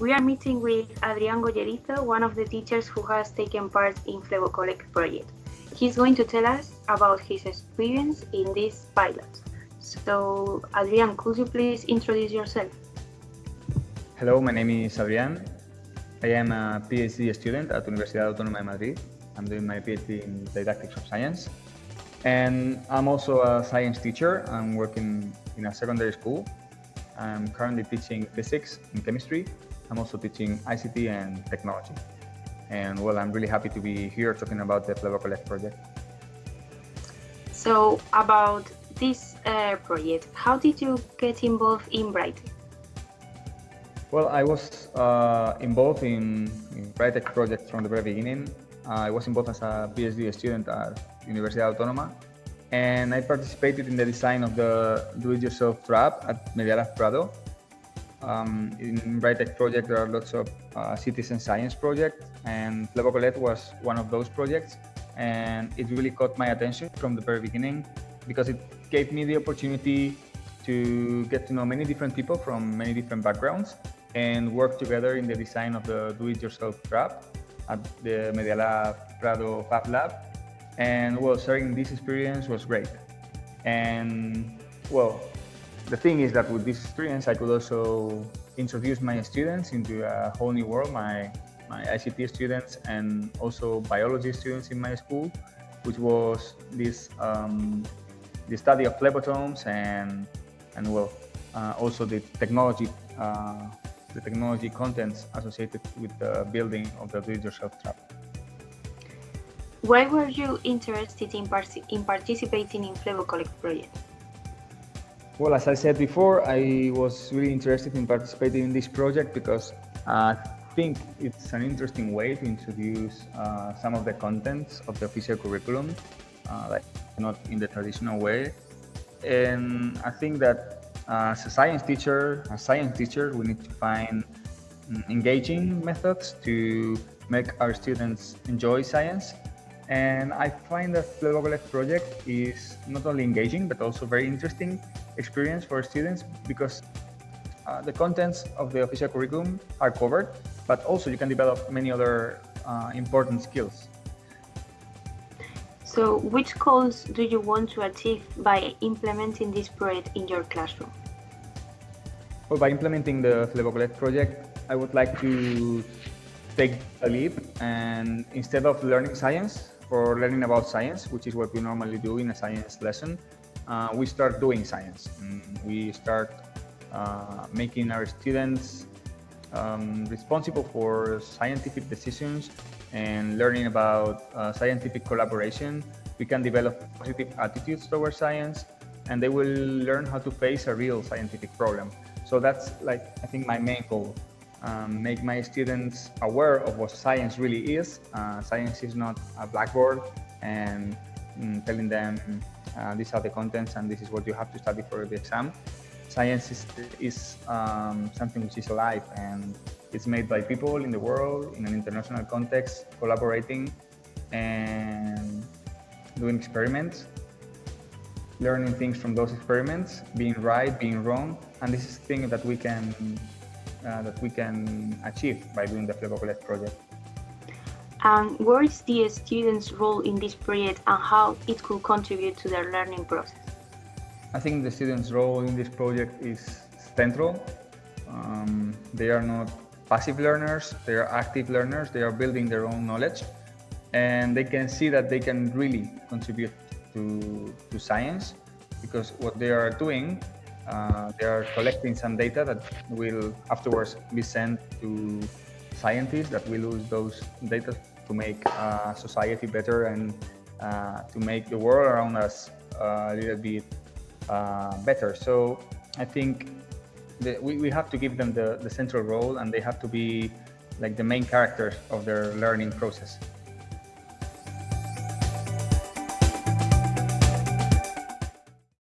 we are meeting with Adrián Goyerizo, one of the teachers who has taken part in Flebocollect project. He's going to tell us about his experience in this pilot. So, Adrián, could you please introduce yourself? Hello, my name is Adrián. I am a PhD student at Universidad Autónoma de Madrid. I'm doing my PhD in didactics of science. And I'm also a science teacher. I'm working in a secondary school. I'm currently teaching physics and chemistry. I'm also teaching ICT and technology. And well, I'm really happy to be here talking about the Flebocollect project. So, about this uh, project, how did you get involved in Brightech? Well, I was uh, involved in, in Brightech project from the very beginning. I was involved as a PhD student at Universidad Autónoma, and I participated in the design of the do-it-yourself trap at Media Prado. Um, in Brightech project, there are lots of uh, citizen science projects, and Flebocollect was one of those projects. And it really caught my attention from the very beginning because it gave me the opportunity to get to know many different people from many different backgrounds and work together in the design of the do-it-yourself trap at the Media Lab Prado Fab Lab. And well, sharing this experience was great. And well, the thing is that with this experience, I could also introduce my students into a whole new world, my, my ICT students and also biology students in my school, which was this um, the study of phlebotomes and and well, uh, also the technology uh, the technology contents associated with the building of the do-it-yourself trap. Why were you interested in, par in participating in Flebocollect project? Well, as I said before, I was really interested in participating in this project because I think it's an interesting way to introduce uh, some of the contents of the official curriculum, uh, like not in the traditional way. And I think that as a science teacher, a science teacher, we need to find mm, engaging methods to make our students enjoy science. And I find that Flebocollect project is not only engaging, but also very interesting experience for students because uh, the contents of the official curriculum are covered, but also you can develop many other uh, important skills. So which goals do you want to achieve by implementing this project in your classroom? Well, by implementing the Flebocollect project, I would like to take a leap and instead of learning science or learning about science, which is what we normally do in a science lesson, uh, we start doing science. And we start uh, making our students um, responsible for scientific decisions and learning about uh, scientific collaboration, we can develop positive attitudes towards science and they will learn how to face a real scientific problem. So that's like, I think my main goal, um, make my students aware of what science really is. Uh, science is not a blackboard and mm, telling them uh, these are the contents and this is what you have to study for the exam. Science is, is um, something which is alive and it's made by people in the world in an international context, collaborating and doing experiments, learning things from those experiments, being right, being wrong, and this is thing that we can that we can achieve by doing the Flebocollect project. And what is the students' role in this project and how it could contribute to their learning process? I think the students' role in this project is central. Um, they are not passive learners, they are active learners, they are building their own knowledge and they can see that they can really contribute to, to science because what they are doing, uh, they are collecting some data that will afterwards be sent to scientists that will use those data to make uh, society better and uh, to make the world around us uh, a little bit uh, better. So I think we, we have to give them the, the central role and they have to be like the main characters of their learning process.